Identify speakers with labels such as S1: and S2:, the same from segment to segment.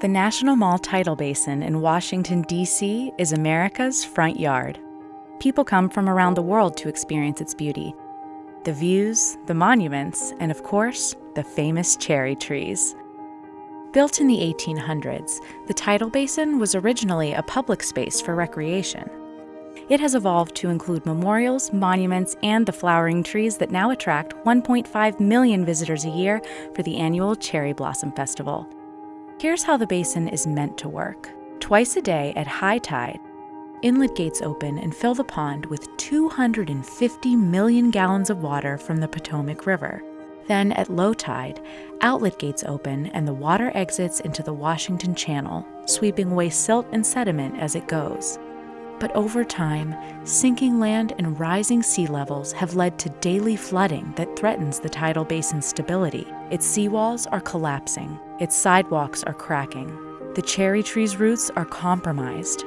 S1: The National Mall Tidal Basin in Washington, D.C. is America's front yard. People come from around the world to experience its beauty. The views, the monuments, and of course, the famous cherry trees. Built in the 1800s, the tidal basin was originally a public space for recreation. It has evolved to include memorials, monuments, and the flowering trees that now attract 1.5 million visitors a year for the annual Cherry Blossom Festival. Here's how the basin is meant to work. Twice a day at high tide, inlet gates open and fill the pond with 250 million gallons of water from the Potomac River. Then, at low tide, outlet gates open and the water exits into the Washington Channel, sweeping away silt and sediment as it goes. But over time, sinking land and rising sea levels have led to daily flooding that threatens the tidal basin's stability. Its seawalls are collapsing, its sidewalks are cracking, the cherry tree's roots are compromised.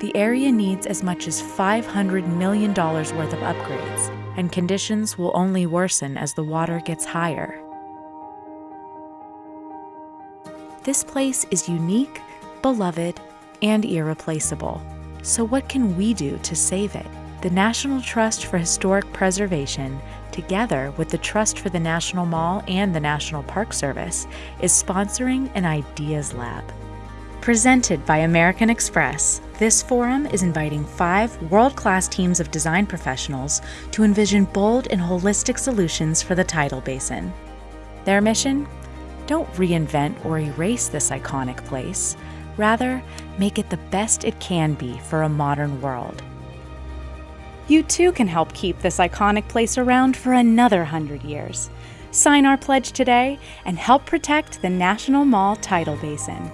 S1: The area needs as much as $500 million worth of upgrades, and conditions will only worsen as the water gets higher. This place is unique, beloved, and irreplaceable. So, what can we do to save it? The National Trust for Historic Preservation, together with the Trust for the National Mall and the National Park Service, is sponsoring an Ideas Lab. Presented by American Express, this forum is inviting five world class teams of design professionals to envision bold and holistic solutions for the tidal basin. Their mission? Don't reinvent or erase this iconic place. Rather, make it the best it can be for a modern world. You too can help keep this iconic place around for another hundred years. Sign our pledge today and help protect the National Mall Tidal Basin.